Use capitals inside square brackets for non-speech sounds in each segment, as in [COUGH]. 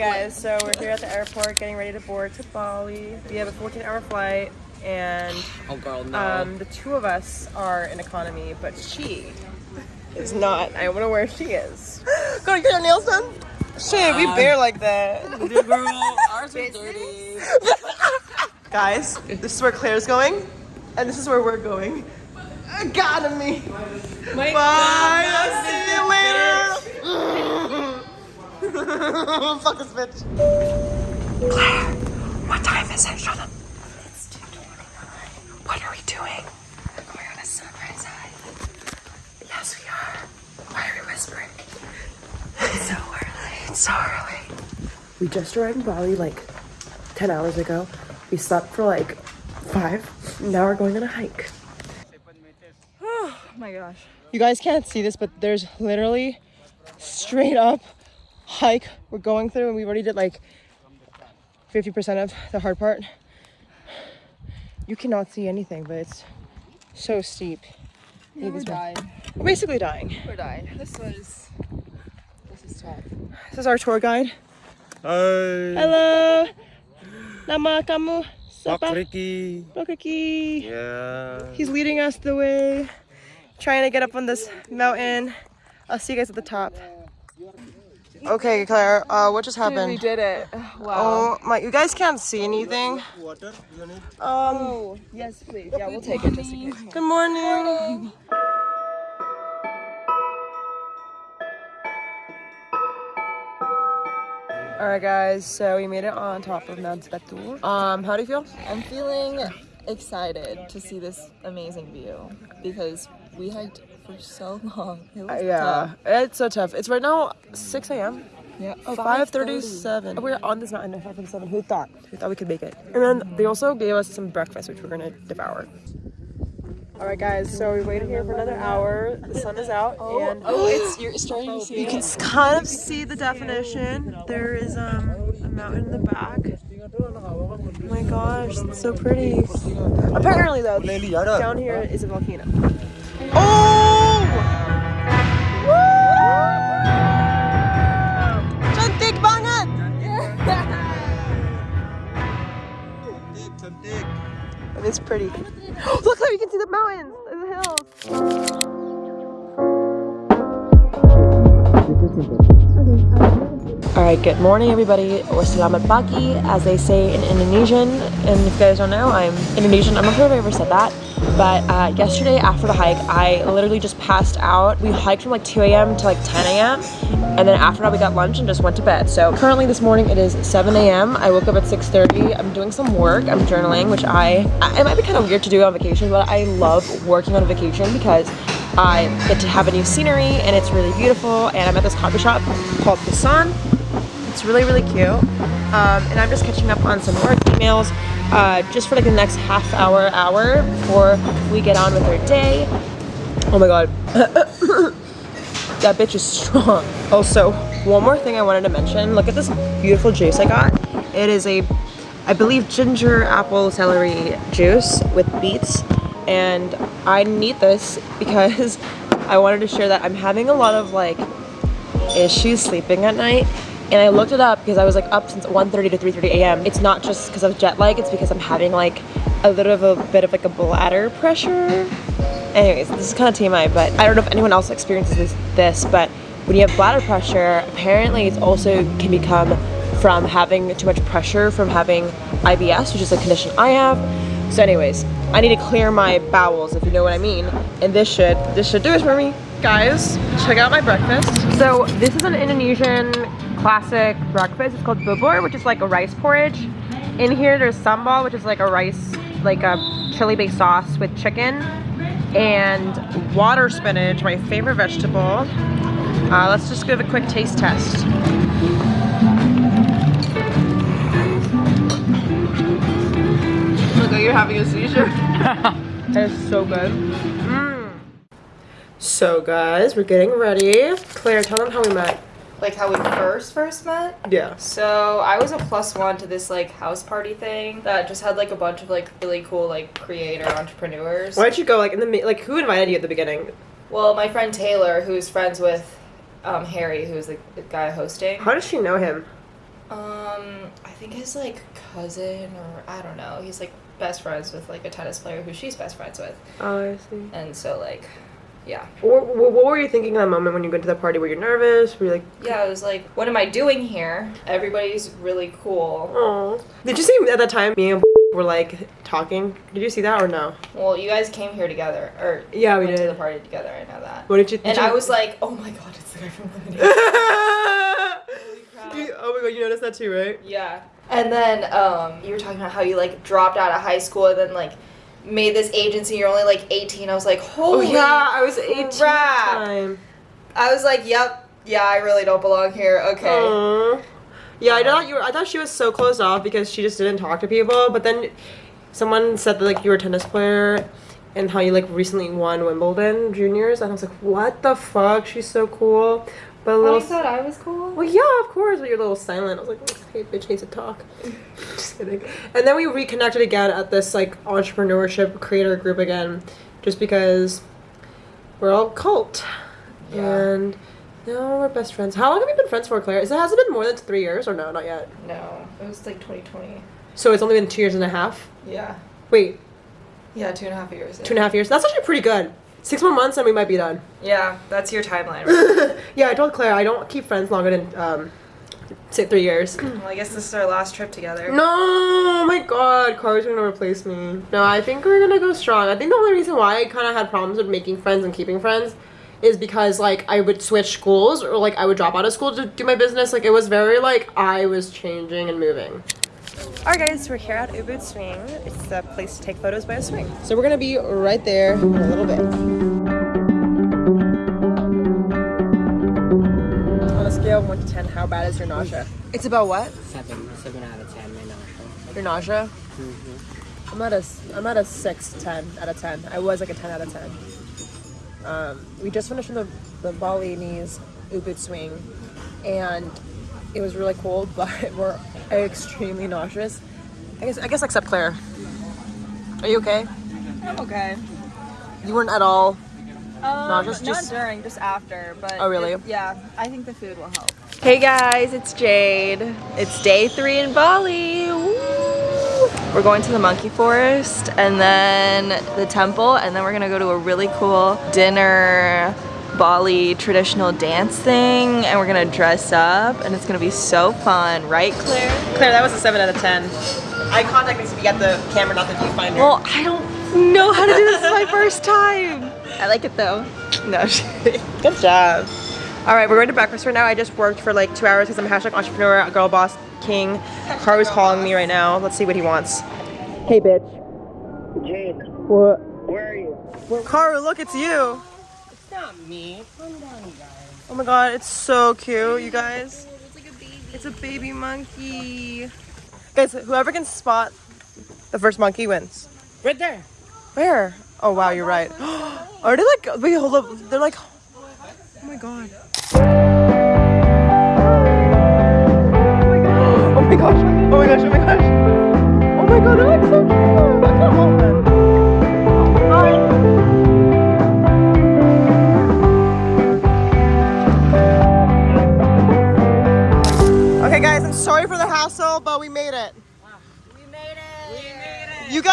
guys, so we're here at the airport getting ready to board to Bali. We have a 14 hour flight and Oh, girl, no. um, the two of us are in economy, but she is not. I wonder where she is. [GASPS] Go get your nails done? Shit, we bear like that. girl, ours are dirty. [LAUGHS] Guys, this is where Claire's going, and this is where we're going. Economy. Bye. I'll see you later. [SIGHS] [LAUGHS] Fuck this bitch. Claire, what time is it? Shut up. It's 2.29. What are we doing? We're going on a sunrise hike. Yes, we are. Why are we whispering? It's so early. It's so early. We just arrived in Bali like 10 hours ago. We slept for like five. Now we're going on a hike. Oh my gosh. You guys can't see this, but there's literally straight up hike we're going through, and we already did like 50% of the hard part. You cannot see anything, but it's so steep. Yeah, we're dying. We're basically dying. We're dying. This was. This is tough. This is our tour guide. Hai, Hello. Nama kamu Pak siapa? Ricky. Lokaki. Yeah. He's leading us the way, trying to get up on this mountain. I'll see you guys at the top. Okay, Claire, uh, what just Dude, we did it. [SIGHS] Wow. Oh my, you guys can't see anything. Water, you need? Um, Oh, yes, please. Yeah, we'll take it just in case. good morning. All right, guys, so we made it on top of Mount Batur. Um, how do you feel? I'm feeling excited to see this amazing view because we hiked for so long. It was Uh, yeah, tough. it's so tough. It's right now 6 a.m. Yeah. Oh, 5:37. We're on this mountain at 5:37. Who thought? Who thought we could make it? And then they also gave us some breakfast, which we're gonna devour. All right, guys. So we waited here for another hour. The sun is out, and [GASPS] Oh, it's you're starting to see you can kind of see the definition. There is um a mountain in the back. Oh my gosh, it's so pretty. Apparently, though, down here is a volcano. Oh! And it's pretty. [GASPS] Look how you can see the mountains and the hills. All right, good morning, everybody, or selamat pagi, as they say in Indonesian. And if you guys don't know, I'm Indonesian. I'm not sure if I ever said that, but uh, yesterday after the hike, I literally just passed out. We hiked from like 2 a.m. to like 10 a.m. And then after that, we got lunch and just went to bed. So currently this morning it is 7 a.m. I woke up at 6:30. I'm doing some work. I'm journaling, which I it might be kind of weird to do on vacation, but I love working on vacation because I get to have a new scenery and it's really beautiful. And I'm at this coffee shop called The Sun. It's really, really cute. Um, and I'm just catching up on some work emails uh, just for like the next half hour, hour before we get on with our day. Oh my god. [COUGHS] that bitch is strong. Also, one more thing I wanted to mention. Look at this beautiful juice I got. It is a, I believe, ginger apple celery juice with beets. And I need this because [LAUGHS] I wanted to share that I'm having a lot of like issues sleeping at night and I looked it up because I was like up since 1:30 to 3:30 a.m. It's not just because of jet lag, it's because I'm having like a little of a bit of like a bladder pressure. Anyways, this is kind of TMI, but I don't know if anyone else experiences this, this but when you have bladder pressure, apparently it also can become from having too much pressure from having IBS, which is a condition I have. So anyways, I need to clear my bowels, if you know what I mean. And this should, this should do it for me. Guys, check out my breakfast. So this is an Indonesian classic breakfast. It's called bubur, which is like a rice porridge. In here, there's sambal, which is like a rice, like a chili-based sauce with chicken. And water spinach, my favorite vegetable. Uh, let's just give a quick taste test. Look, you're having a seizure. [LAUGHS] [LAUGHS] That is so good. Mm. So guys, we're getting ready. Claire, tell them how we met. Like how we first first met. Yeah. So I was a plus one to this like house party thing that just had like a bunch of like really cool like creator entrepreneurs. Why did you go like in the like who invited you at the beginning? Well, my friend Taylor, who's friends with um, Harry, who's the, the guy hosting. How does she know him? Um, I think his like cousin or I don't know. He's like best friends with like a tennis player who she's best friends with, Oh, I see. and so like, yeah, What, were you thinking in that moment when you went to the party? Were you nervous? Were you like, yeah. I was like, what am I doing here? Everybody's really cool. oh? Did you see at that time me and [LAUGHS] were like talking? Did you see that or no? Well, you guys came here together, or Yeah, we went to did. the party together. I know that. What did you? Did And you- I was like, oh my god, it's the guy from Lemonade. [LAUGHS] You- oh my god, you noticed that too, right? Yeah. And then um, you were talking about how you like dropped out of high school and then like made this agency. You're only like 18. I was like, Oh holy. yeah, I was 18 at the crap. time. I was like, yep, yeah, I really don't belong here. Okay. Aw. Yeah, I thought you were. I thought she was so closed off because she just didn't talk to people. But then someone said that like you were a tennis player and how you like recently won Wimbledon juniors, and I was like, what the fuck? She's so cool. But a Oh, little. you thought I was cool? well, yeah, of course, but you're a little silent. I was like, hey, bitch needs to talk. [LAUGHS] just kidding. And then we reconnected again at this like entrepreneurship creator group again, just because we're all cult. Yeah. And now we're best friends. How long have we been friends for, Claire? Is it has it been more than three years or no? Not yet. No, it was like 2020. So it's only been two years and a half. Yeah. Wait, Yeah, two and a half years. two and a half years. That's actually pretty good. Six more months and we might be done. Yeah, that's your timeline. [LAUGHS] Right? yeah, I told Claire I don't keep friends longer than um, say three years. well, I guess this is our last trip together. No, oh my god, Car's gonna replace me. No, I think we're gonna go strong. I think the only reason why I kind of had problems with making friends and keeping friends is because like I would switch schools or like I would drop out of school to do my business. Like it was very like I was changing and moving. Alright guys, we're here at Ubud Swing. It's the place to take photos by a swing. So we're gonna be right there in a little bit. On a scale of 1 to 10, how bad is your nausea? It's about what? Seven, seven out of ten, my nausea. Your nausea? Mm -hmm. I'm at a I'm at a six, 10 out of ten. I was like a ten out of ten. Um, we just finished the the Balinese Ubud swing, and it was really cool, [LAUGHS] but we're extremely nauseous. I guess I guess except Claire. Are you okay? I'm okay. You weren't at all. Um, Nauseous, not just- during, just after. But Oh, really? it- yeah, I think the food will help. Hey guys, it's Jade. It's day three in Bali. Woo! We're going to the monkey forest and then the temple, and then we're gonna go to a really cool dinner Bali traditional dance thing, and we're gonna dress up, and it's gonna be so fun, right, Claire? Claire, that was a seven out of ten. Eye contact needs to be at the camera, not the viewfinder. Well, I don't know how to do this. This my first time. I like it though. No, shit. Good job. All right, we're going to breakfast right now. I just worked for like two hours because I'm a hashtag entrepreneur, girl boss king. Karu's calling me right now. Let's see what he wants. Hey, bitch. Jade, What? where are you? Karu, look, it's you. Not me. Calm down, you guys. Oh my god, it's so cute, you guys. It's like a baby. It's a baby monkey. Guys, whoever can spot the first monkey wins. Right there. Where? Oh wow, you're right. [GASPS] Are they like? Wait, hold up. They're like. Oh my god.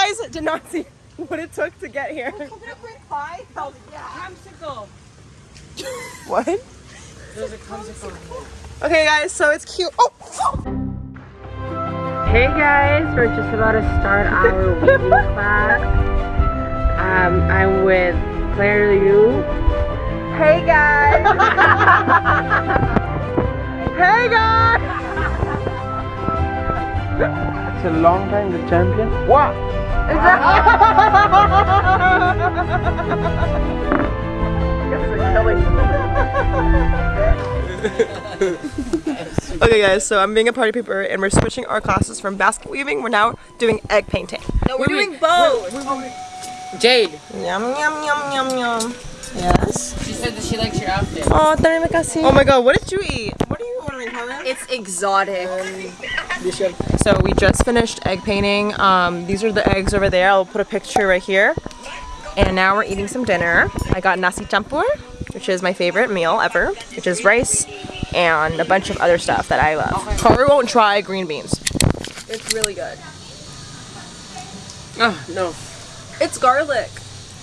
Guys did not see what it took to get here. What? There's a popsicle. Okay, guys, so it's cute. Oh! Hey guys, we're just about to start our [LAUGHS] weaving class. Um, I'm with Claire Liu. Hey guys! [LAUGHS] hey guys! A long time the champion. What? [LAUGHS] Okay guys, so I'm being a party pooper and we're switching our classes from basket weaving. We're now doing egg painting. No, we're doing both. Jade, Yum yum yum yum yum. Yes. she said that she likes your outfit. Oh, terima kasih. Oh my god, what did you eat? It's exotic. So we just finished egg painting. Um, these are the eggs over there. I'll put a picture right here. And now we're eating some dinner. I got nasi campur, which is my favorite meal ever, which is rice and a bunch of other stuff that I love. Karu won't try green beans. It's really good. Oh, no. It's garlic.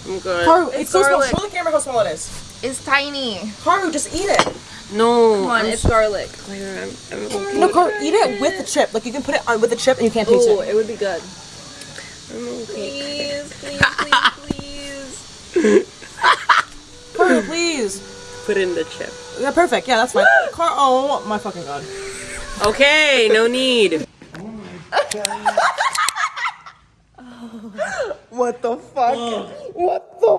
I'm good. Karu, It's so small. garlic. Show the camera how small it is. It's tiny. Karu, just eat it. No. Come on, I'm, it's garlic. I'm, I'm okay. No, Karu, eat it with the chip. Like you can put it on with the chip and you can't taste Ooh, it. Oh, it would be good. I'm okay. [LAUGHS] Please, please, please, please. Karu, please. Put in the chip. Yeah, perfect. Yeah, that's fine. [GASPS] Car. Oh my fucking god. Okay, no need. [LAUGHS] [LAUGHS] What the fuck? What the